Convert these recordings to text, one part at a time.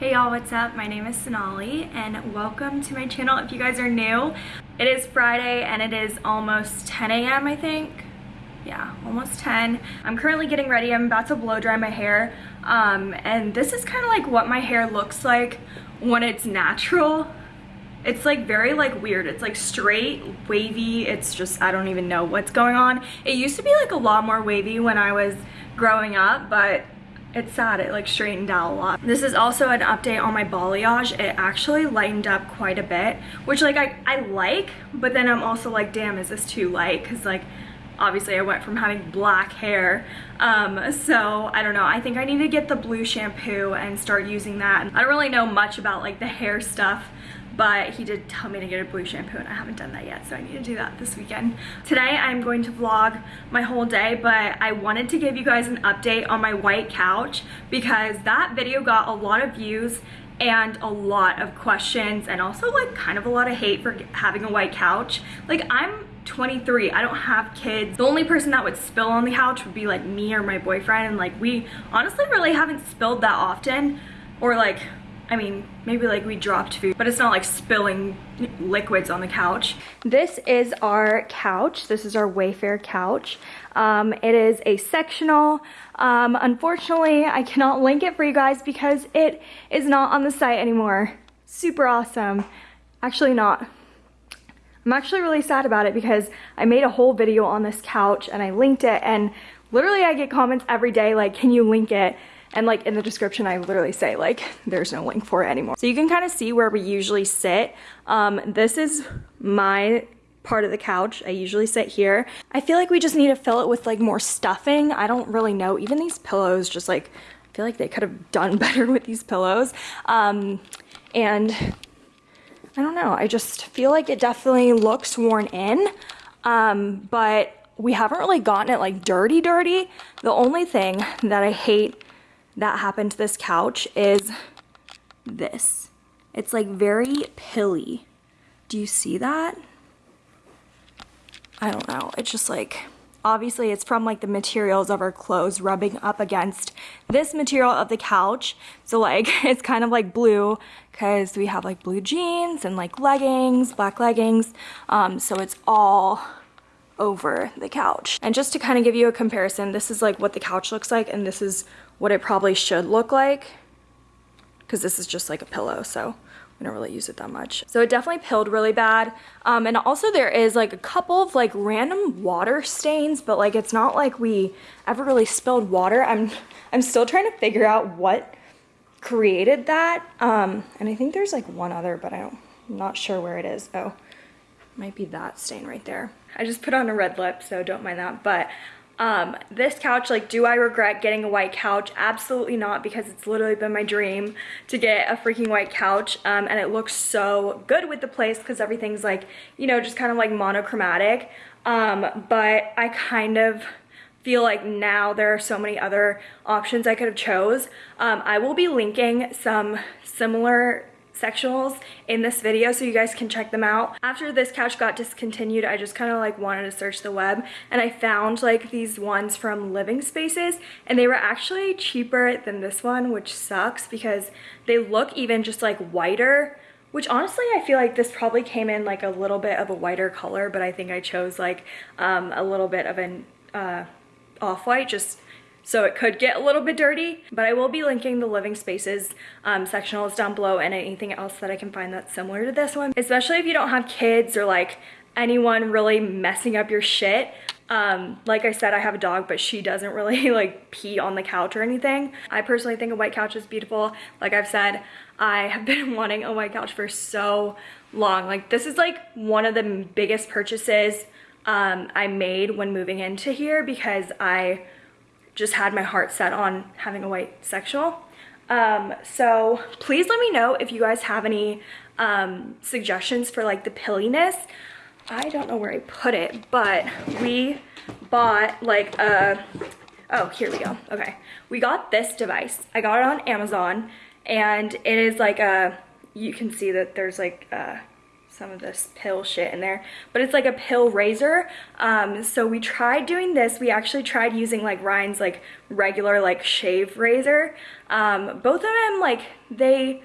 Hey y'all, what's up? My name is Sonali and welcome to my channel if you guys are new. It is Friday and it is almost 10 a.m. I think. Yeah, almost 10. I'm currently getting ready. I'm about to blow dry my hair. Um, and this is kind of like what my hair looks like when it's natural. It's like very like weird. It's like straight, wavy. It's just, I don't even know what's going on. It used to be like a lot more wavy when I was growing up, but it's sad it like straightened out a lot. This is also an update on my balayage. It actually lightened up quite a bit which like i i like but then i'm also like damn is this too light? Because like obviously I went from having black hair. Um, so I don't know. I think I need to get the blue shampoo and start using that. I don't really know much about like the hair stuff but he did tell me to get a blue shampoo and I haven't done that yet so I need to do that this weekend. Today I'm going to vlog my whole day but I wanted to give you guys an update on my white couch because that video got a lot of views and a lot of questions and also like kind of a lot of hate for having a white couch. Like I'm 23 i don't have kids the only person that would spill on the couch would be like me or my boyfriend and like we honestly really haven't spilled that often or like I mean, maybe like we dropped food, but it's not like spilling liquids on the couch. This is our couch. This is our Wayfair couch. Um, it is a sectional. Um, unfortunately, I cannot link it for you guys because it is not on the site anymore. Super awesome. Actually not. I'm actually really sad about it because I made a whole video on this couch and I linked it and literally I get comments every day like, can you link it? And like in the description, I literally say like, there's no link for it anymore. So you can kind of see where we usually sit. Um, this is my part of the couch. I usually sit here. I feel like we just need to fill it with like more stuffing. I don't really know. Even these pillows just like, I feel like they could have done better with these pillows. Um, and I don't know. I just feel like it definitely looks worn in. Um, but we haven't really gotten it like dirty dirty. The only thing that I hate that happened to this couch is this. It's like very pilly. Do you see that? I don't know. It's just like, obviously it's from like the materials of our clothes rubbing up against this material of the couch. So like, it's kind of like blue because we have like blue jeans and like leggings, black leggings. Um, so it's all over the couch. And just to kind of give you a comparison, this is like what the couch looks like and this is what it probably should look like because this is just like a pillow so we don't really use it that much. So it definitely pilled really bad. Um, and also there is like a couple of like random water stains, but like it's not like we ever really spilled water. I'm, I'm still trying to figure out what created that. Um, and I think there's like one other, but I don't, I'm not sure where it is. Oh, might be that stain right there. I just put on a red lip, so don't mind that. But um, this couch, like, do I regret getting a white couch? Absolutely not, because it's literally been my dream to get a freaking white couch. Um, and it looks so good with the place because everything's like, you know, just kind of like monochromatic. Um, but I kind of feel like now there are so many other options I could have chose. Um, I will be linking some similar sectionals in this video so you guys can check them out. After this couch got discontinued, I just kind of like wanted to search the web and I found like these ones from Living Spaces and they were actually cheaper than this one, which sucks because they look even just like whiter which honestly I feel like this probably came in like a little bit of a whiter color but I think I chose like um, a little bit of an uh, off-white just so it could get a little bit dirty, but I will be linking the living spaces um, sectionals down below and anything else that I can find that's similar to this one, especially if you don't have kids or like anyone really messing up your shit. Um, like I said, I have a dog, but she doesn't really like pee on the couch or anything. I personally think a white couch is beautiful. Like I've said, I have been wanting a white couch for so long. Like this is like one of the biggest purchases um, I made when moving into here because I just had my heart set on having a white sexual. Um, so please let me know if you guys have any um, suggestions for like the pilliness. I don't know where I put it, but we bought like a, oh, here we go. Okay. We got this device. I got it on Amazon and it is like a, you can see that there's like a some of this pill shit in there but it's like a pill razor. Um so we tried doing this. We actually tried using like Ryan's like regular like shave razor. Um both of them like they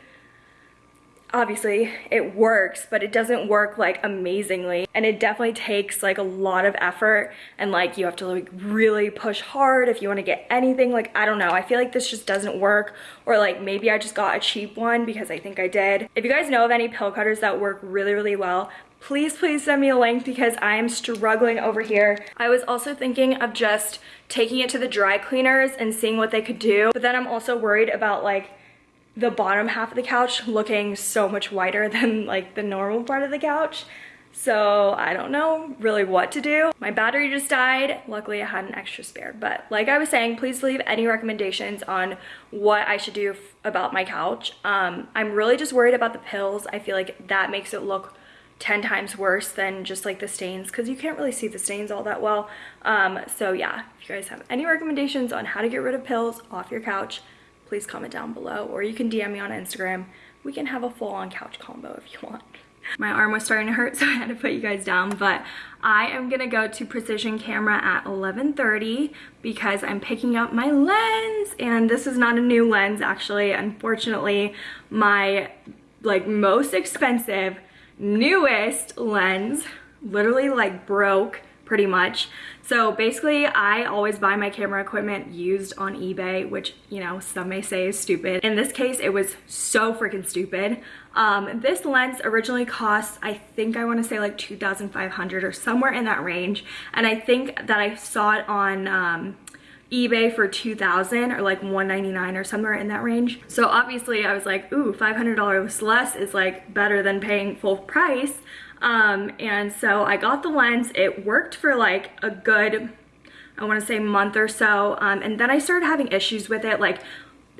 obviously it works but it doesn't work like amazingly. And it definitely takes like a lot of effort and like you have to like really push hard if you want to get anything like I don't know. I feel like this just doesn't work or like maybe I just got a cheap one because I think I did. If you guys know of any pill cutters that work really really well please please send me a link because I am struggling over here. I was also thinking of just taking it to the dry cleaners and seeing what they could do but then I'm also worried about like the bottom half of the couch looking so much whiter than like the normal part of the couch. So I don't know really what to do. My battery just died. Luckily I had an extra spare. But like I was saying, please leave any recommendations on what I should do about my couch. Um, I'm really just worried about the pills. I feel like that makes it look 10 times worse than just like the stains because you can't really see the stains all that well. Um, so yeah, if you guys have any recommendations on how to get rid of pills off your couch, please comment down below or you can DM me on Instagram. We can have a full-on couch combo if you want. My arm was starting to hurt so I had to put you guys down but I am gonna go to Precision Camera at 11.30 because I'm picking up my lens and this is not a new lens actually. Unfortunately, my like most expensive, newest lens literally like broke pretty much. So basically I always buy my camera equipment used on eBay, which, you know, some may say is stupid. In this case, it was so freaking stupid. Um, this lens originally cost, I think I wanna say like 2,500 or somewhere in that range. And I think that I saw it on um, eBay for 2000 or like 199 or somewhere in that range. So obviously I was like, ooh, $500 less is like better than paying full price. Um, and so I got the lens. It worked for like a good, I want to say month or so. Um, and then I started having issues with it. Like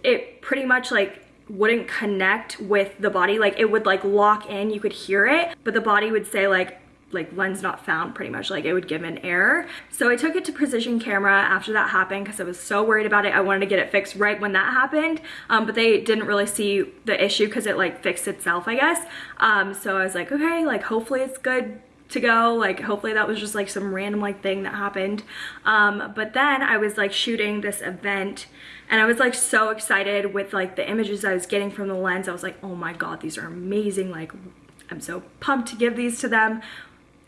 it pretty much like wouldn't connect with the body. Like it would like lock in, you could hear it, but the body would say like, like lens not found pretty much like it would give an error. So i took it to precision camera after that happened because i was so worried about it. I wanted to get it fixed right when that happened um, but they didn't really see the issue because it like fixed itself i guess. Um, so i was like okay like hopefully it's good to go. Like hopefully that was just like some random like thing that happened. Um, but then i was like shooting this event and i was like so excited with like the images i was getting from the lens. I was like oh my god these are amazing. Like i'm so pumped to give these to them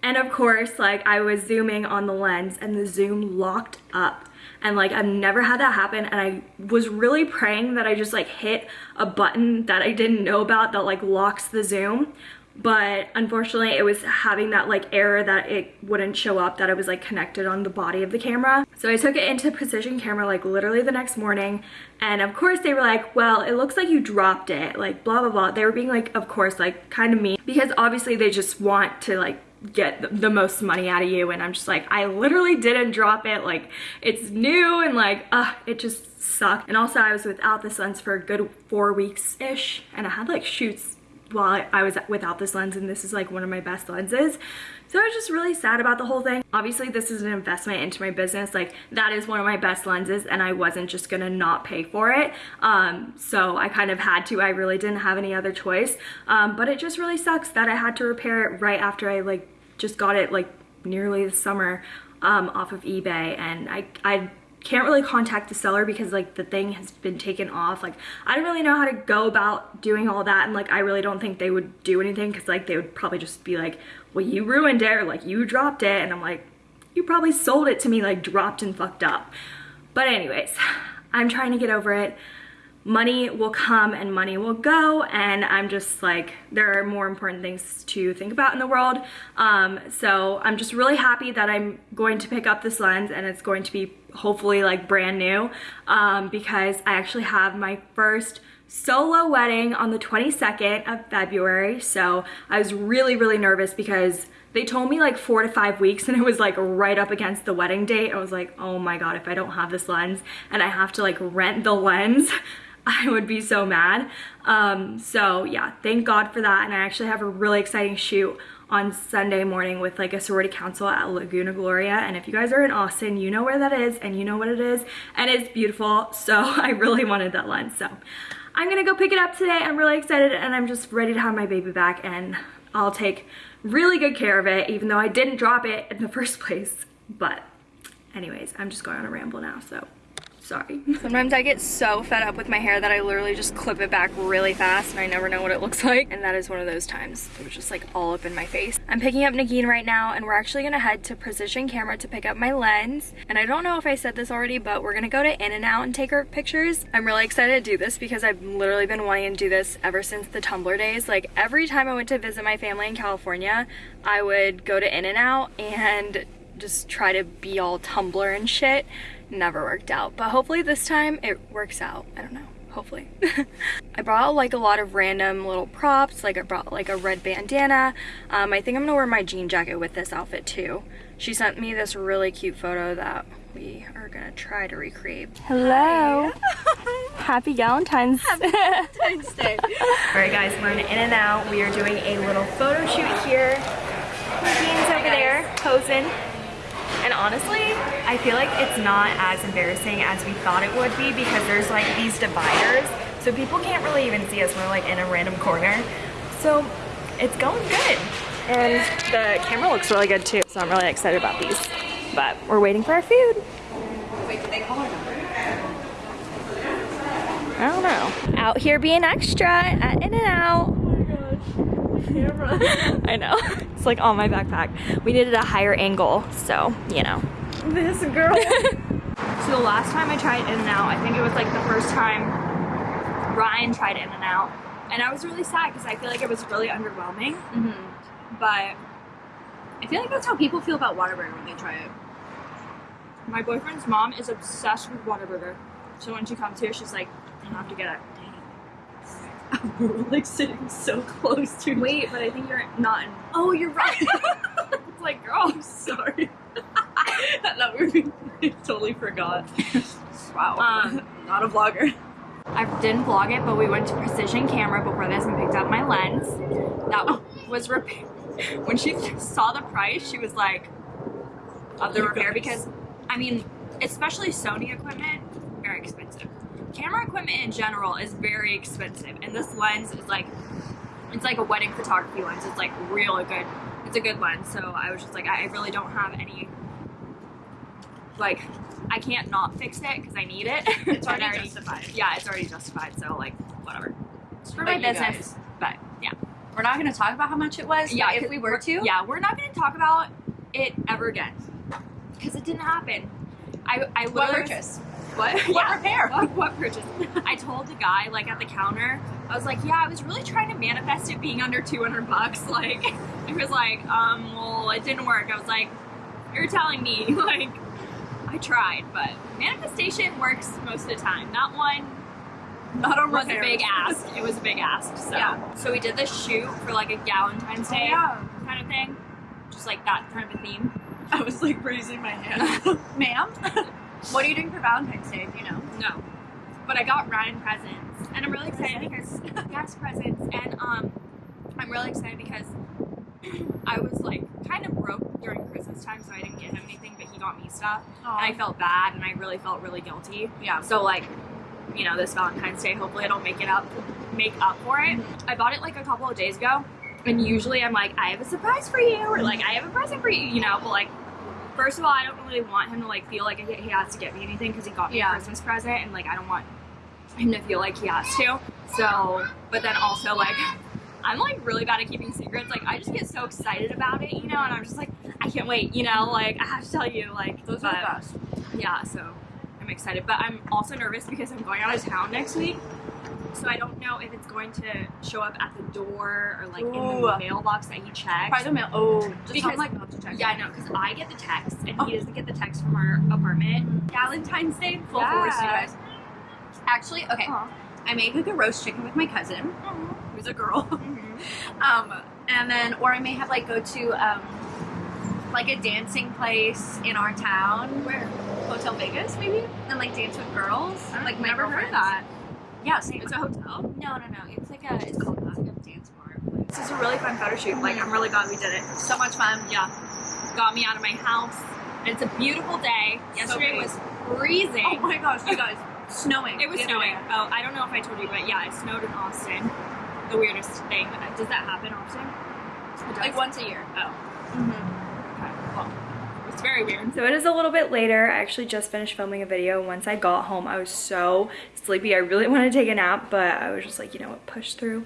and of course, like I was zooming on the lens and the zoom locked up. And like I've never had that happen. And I was really praying that I just like hit a button that I didn't know about that like locks the zoom. But unfortunately it was having that like error that it wouldn't show up that it was like connected on the body of the camera. So i took it into precision camera like literally the next morning. And of course they were like well it looks like you dropped it. Like blah blah blah. They were being like of course like kind of mean. Because obviously they just want to like get the most money out of you and I'm just like I literally didn't drop it like it's new and like uh it just sucked. And also I was without this lens for a good four weeks ish and I had like shoots while I was without this lens and this is like one of my best lenses so I was just really sad about the whole thing. Obviously this is an investment into my business. Like that is one of my best lenses and I wasn't just gonna not pay for it. Um so I kind of had to. I really didn't have any other choice. Um but it just really sucks that I had to repair it right after I like just got it like nearly the summer um, off of eBay. And I, I can't really contact the seller because like the thing has been taken off. Like I don't really know how to go about doing all that and like I really don't think they would do anything because like they would probably just be like well you ruined it or like you dropped it. And I'm like you probably sold it to me like dropped and fucked up. But anyways I'm trying to get over it money will come and money will go and I'm just like there are more important things to think about in the world um, so I'm just really happy that I'm going to pick up this lens and it's going to be hopefully like brand new um, because I actually have my first solo wedding on the 22nd of February so I was really really nervous because they told me like four to five weeks and it was like right up against the wedding date. I was like, oh my God, if I don't have this lens and I have to like rent the lens, I would be so mad. Um, so yeah, thank God for that. And I actually have a really exciting shoot on Sunday morning with like a sorority council at Laguna Gloria. And if you guys are in Austin, you know where that is and you know what it is. And it's beautiful. So I really wanted that lens. So I'm gonna go pick it up today. I'm really excited and I'm just ready to have my baby back and I'll take really good care of it, even though I didn't drop it in the first place. But anyways, I'm just going on a ramble now, so sorry. Sometimes I get so fed up with my hair that I literally just clip it back really fast and I never know what it looks like. And that is one of those times. It was just like all up in my face. I'm picking up Nagin right now and we're actually gonna head to Precision Camera to pick up my lens. And I don't know if I said this already, but we're gonna go to In-N-Out and take our pictures. I'm really excited to do this because I've literally been wanting to do this ever since the Tumblr days. Like every time I went to visit my family in California, I would go to In-N-Out and just try to be all Tumblr and shit never worked out. But hopefully this time it works out. I don't know. Hopefully. I brought like a lot of random little props. Like I brought like a red bandana. Um, I think I'm gonna wear my jean jacket with this outfit too. She sent me this really cute photo that we are gonna try to recreate. Hello. Happy Valentine's. Happy Valentine's Day. All right guys, we're in In-N-Out. We are doing a little photo shoot here. Jean's over there posing. And honestly, I feel like it's not as embarrassing as we thought it would be because there's like these dividers. So people can't really even see us. We're like in a random corner. So it's going good. And the camera looks really good too. So I'm really excited about these. But we're waiting for our food. Wait, they call our number? I don't know. Out here being extra at In-N-Out. Oh my gosh. Camera. I know. It's like on my backpack. We needed a higher angle, so, you know. This girl. so the last time I tried In-N-Out, I think it was like the first time Ryan tried In-N-Out. And I was really sad because I feel like it was really underwhelming. Mm -hmm. But I feel like that's how people feel about Whataburger when they try it. My boyfriend's mom is obsessed with Whataburger. So when she comes here, she's like, I have to get it. We're like sitting so close to Wait, but I think you're not in. Oh, you're right. it's like, girl, I'm sorry. that we totally forgot. Wow. Um, not a vlogger. I didn't vlog it, but we went to Precision Camera before this and picked up my lens. That oh. was repair. When she saw the price, she was like, of the repair, because, I mean, especially Sony equipment, very expensive camera equipment in general is very expensive and this lens is like it's like a wedding photography lens. It's like really good. It's a good lens so I was just like I really don't have any like I can't not fix it because I need it. It's already, already, justified. Yeah it's already justified so like whatever. It's for my business guys. but yeah. We're not going to talk about how much it was yeah if we were to yeah we're not going to talk about it ever again. Because it didn't happen. I, I what purchase what? What yeah. repair? What, what purchase? I told the guy like at the counter, I was like, yeah, I was really trying to manifest it being under 200 bucks. Like, he was like, um, well, it didn't work. I was like, you're telling me, like, I tried, but manifestation works most of the time. That one not a was a big ask. It was a big ask. So, yeah. so we did this shoot for like a Valentine's Day oh, yeah. kind of thing, just like that kind of a theme. I was like raising my hand, ma'am. What are you doing for Valentine's Day? Do you know? No. But I got Ryan presents. And I'm really excited because, yes, presents. And um, I'm really excited because I was like kind of broke during Christmas time, so I didn't get him anything, but he got me stuff. Aww. And I felt bad and I really felt really guilty. Yeah. So, like, you know, this Valentine's Day, hopefully it'll make it up, make up for it. I bought it like a couple of days ago. And usually I'm like, I have a surprise for you, or like, I have a present for you, you know, but like, first of all, I don't really want him to like feel like he has to get me anything because he got me yeah. a Christmas present, and like I don't want him to feel like he has to. So, but then also like I'm like really bad at keeping secrets. Like I just get so excited about it, you know, and I'm just like I can't wait, you know, like I have to tell you, like those but, are the best. Yeah, so I'm excited, but I'm also nervous because I'm going out of town next week. So I don't know if it's going to show up at the door or like in the mailbox that he checks. By the mail. Oh, just because, like not to check. Yeah, I know, because I get the text and oh. he doesn't get the text from our apartment. Valentine's Day, full yeah. force, you guys. Actually, okay. Aww. I made like a roast chicken with my cousin, Aww. who's a girl. Mm-hmm. um, and then, or I may have like go to um, like a dancing place in our town. Where? Hotel Vegas, maybe, and like dance with girls. I like never heard that. Yeah, same. It's a hotel? No, no, no. It's like a, it's called a dance bar. This is a really fun photo shoot. Like, I'm really glad we did it. So much fun. Yeah. Got me out of my house. And it's a beautiful day. Yesterday so was freezing. Oh my gosh, you guys. snowing. It was snowing. Oh, I don't know if I told you, but yeah, it snowed in Austin. The weirdest thing. Does that happen often? Like once a year. Oh. Okay. It's very weird. So it is a little bit later. I actually just finished filming a video. Once I got home, I was so sleepy. I really wanted to take a nap, but I was just like, you know what, push through.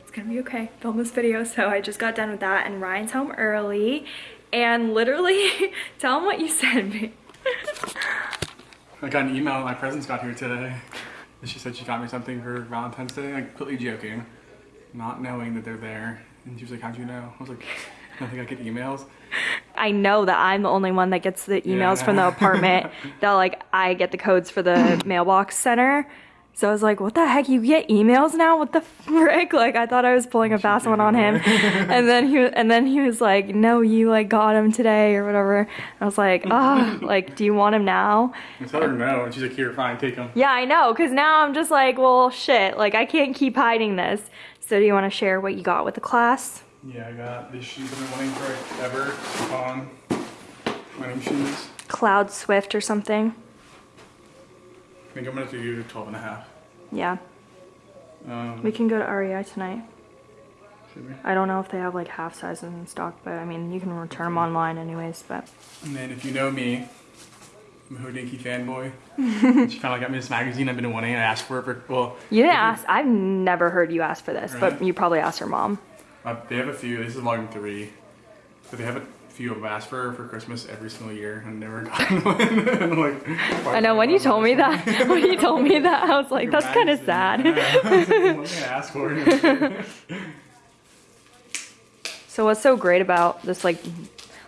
It's gonna be okay. Film this video. So I just got done with that and Ryan's home early. And literally, tell him what you sent me. I got an email. My presents got here today. And she said she got me something for Valentine's Day. Like completely joking, not knowing that they're there. And she was like, "How'd you know?" I was like, "I think I get emails." I know that I'm the only one that gets the emails Yeah. from the apartment that like I get the codes for the mailbox center. So I was like, what the heck? You get emails now? What the frick? Like I thought I was pulling a fast one on him. and then he and then he was like, no, you like got him today or whatever. I was like, ah, like, do you want him now? I told her no, and she's like, "Here, fine, take him. Yeah, I know, because now I'm just like, well, shit, like I can't keep hiding this. So do you want to share what you got with the class? Yeah, I got these shoes I've been wanting for forever. On running shoes. Cloud Swift or something? I think I'm gonna do 12 and a half. Yeah, Um, we can go to REI tonight. should we? I don't know if they have like half sizes in stock, but I mean, you can return them online anyways, but. And then if you know me, I'm a Hodinkee fanboy. she finally got me this magazine I've been wanting. I asked for it for well. You didn't ask, I've never heard you ask for this, but you probably asked her mom. Uh, they have a few. This is volume three, but they have a few I've asked for for Christmas every single year and never gotten one. And like, I know, when you told me that, when you told me that, I was like, that's kind of sad. Yeah. I was like, what am I ask for? So what's so great about this, like,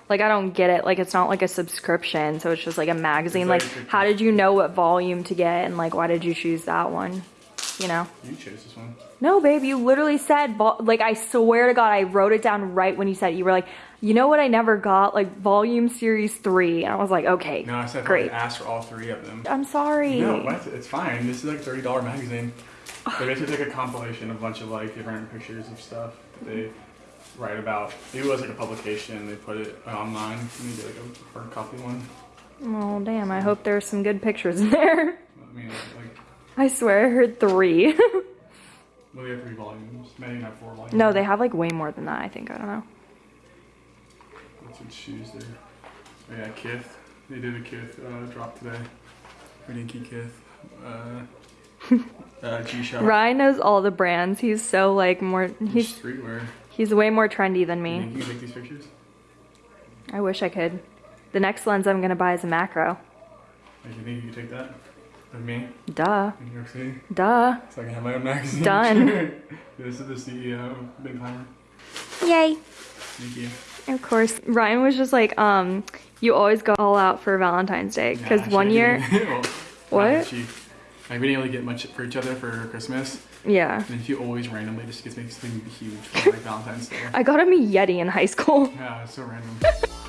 like I don't get it. Like it's not like a subscription, so it's just like a magazine. Like, like- how did you know what volume to get, and like why did you choose that one? You know? you chose this one. No, babe, you literally said, like, I swear to God, I wrote it down right when you said it. You were like, you know what I never got? Like, volume series three. And I was like, okay, No, I said great. I asked for all three of them. I'm sorry. No, what? It's fine. This is like a thirty dollar magazine. They basically take a compilation of a bunch of like different pictures of stuff that they write about. It was like a publication. They put it online. Did like a hard copy one. Oh, damn, I hope there's some good pictures in there. I mean, like, I swear I heard three. well, they have three volumes. Many have four volumes. no, they have like way more than that, I think. I don't know. That's what shoes there. Oh yeah, Kith. They did a Kith uh, drop today. Rinky Kith. Uh, uh, G-Shock. Ryan knows all the brands. He's so like more, He's streetwear. he's way more trendy than me. you can take these pictures? I wish I could. The next lens I'm gonna buy is a macro. Like, you think you can take that? With me? Duh. In New York City? Duh. So I can have my own magazine. Done. this is the CEO, Big Timer. Yay. Thank you. Of course, Ryan was just like, um, you always go all out for Valentine's Day. Because actually, one year, well, What? that cheap. Like, we didn't really get much for each other for Christmas. yeah. And then she always randomly just gets me something huge for like Valentine's Day. I got him a Yeti in high school. Yeah, it's so random.